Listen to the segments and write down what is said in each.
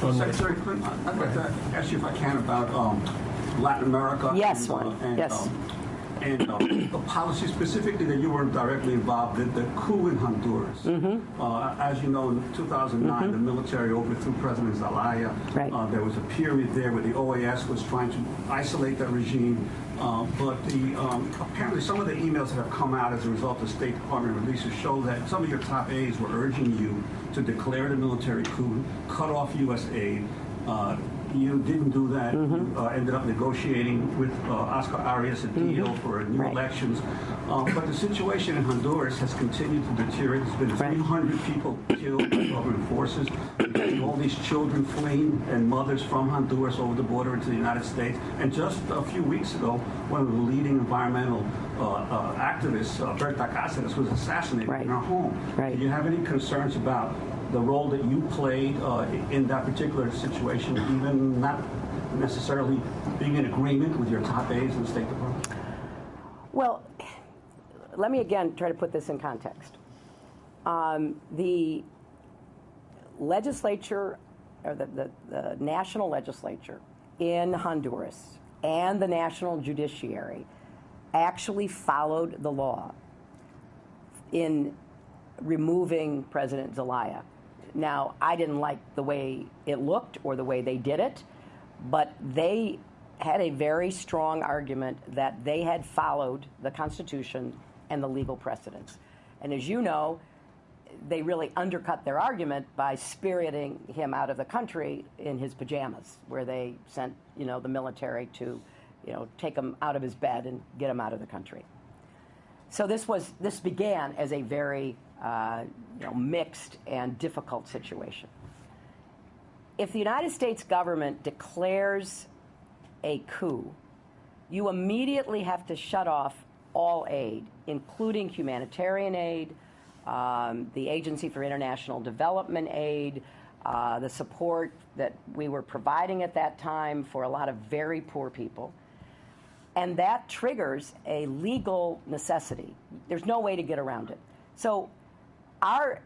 Secretary Clinton, I'd like to ask you if I can about um, Latin America. Yes, and, uh, and, Yes. um, And uh, the policy specifically that you were directly involved in, the coup in Honduras. Mm-hmm. Uh, As you know, in 2009, the military overthrew President Zelaya. Right. Uh, There was a period there where the OAS was trying to isolate that regime. Uh, But the, um, apparently, some of the emails that have come out as a result of State Department releases show that some of your top aides were urging you to declare the military coup, cut off U.S. aid. Uh, You didn't do that. You uh, ended up negotiating with uh, Oscar Arias a deal for new Right. elections. Uh, But the situation in Honduras has continued to deteriorate. There's been Right. 300 people killed by government forces. All these children fleeing and mothers from Honduras over the border into the United States. And just a few weeks ago, one of the leading environmental uh, uh, activists, uh, Berta Cáceres, was assassinated Right. in her home. Right. Do you have any concerns about the role that you played uh, in that particular situation, even not necessarily being in agreement with your top aides in the State Department? Well, let me again try to put this in context. Um, the legislature, or the, the, the national legislature in Honduras and the national judiciary actually followed the law in removing President Zelaya. Now, I didn't like the way it looked or the way they did it, but they had a very strong argument that they had followed the Constitution and the legal precedents. And as you know, they really undercut their argument by spiriting him out of the country in his pajamas, where they sent, you know, the military to, you know, take him out of his bed and get him out of the country. So this was this began as a very uh, you know, mixed and difficult situation. If the United States government declares a coup, you immediately have to shut off all aid, including humanitarian aid, um, the Agency for International Development Aid, uh, the support that we were providing at that time for a lot of very poor people. And that triggers a legal necessity. There's no way to get around it. So our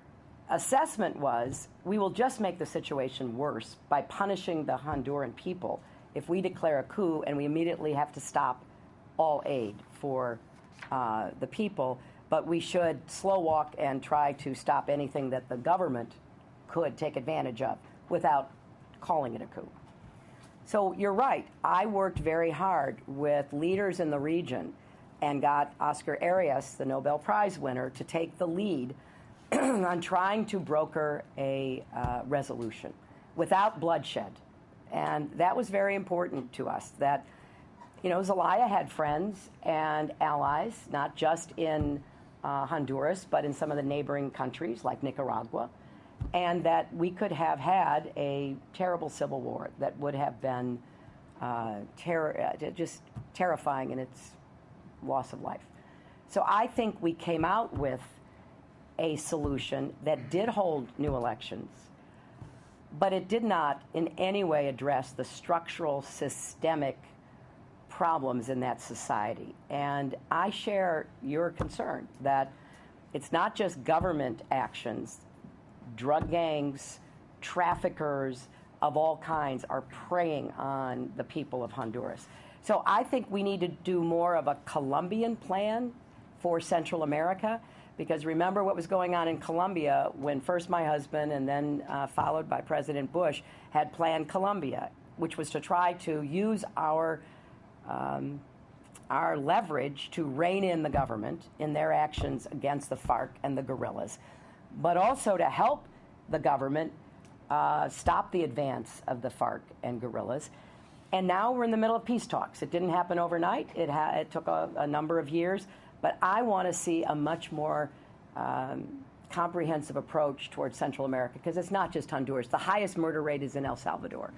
assessment was we will just make the situation worse by punishing the Honduran people if we declare a coup and we immediately have to stop all aid for uh, the people. But we should slow walk and try to stop anything that the government could take advantage of without calling it a coup. So you're right. I worked very hard with leaders in the region and got Oscar Arias, the Nobel Prize winner, to take the lead on trying to broker a uh, resolution without bloodshed. And that was very important to us that, you know, Zelaya had friends and allies, not just in uh, Honduras, but in some of the neighboring countries like Nicaragua and that we could have had a terrible civil war that would have been uh, terror, uh, just terrifying in its loss of life. So I think we came out with a solution that did hold new elections, but it did not in any way address the structural, systemic problems in that society. And I share your concern that it's not just government actions drug gangs, traffickers of all kinds are preying on the people of Honduras. So I think we need to do more of a Colombian plan for Central America. Because remember what was going on in Colombia when first my husband and then uh, followed by President Bush had Plan Colombia, which was to try to use our um, our leverage to rein in the government in their actions against the FARC and the guerrillas but also to help the government uh, stop the advance of the FARC and guerrillas. And now we're in the middle of peace talks. It didn't happen overnight. It, ha- it took a, a, number of years. But I want to see a much more um, comprehensive approach towards Central America because it's not just Honduras. The highest murder rate is in El Salvador.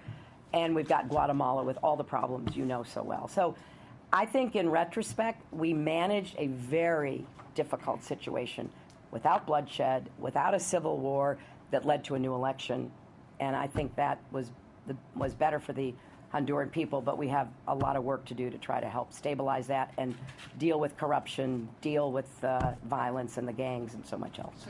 And we've got Guatemala with all the problems you know so well. So I think in retrospect, we managed a very difficult situation without bloodshed, without a civil war that led to a new election. And I think that was, the, was better for the Honduran people, but we have a lot of work to do to try to help stabilize that and deal with corruption, deal with uh, violence and the gangs and so much else.